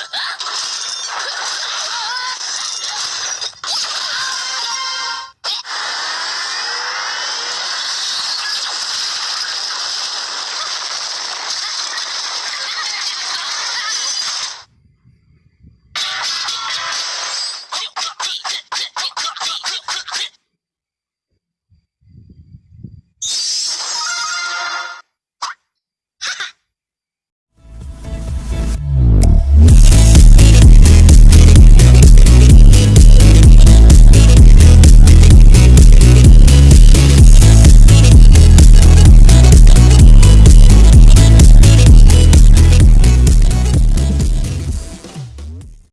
クソ!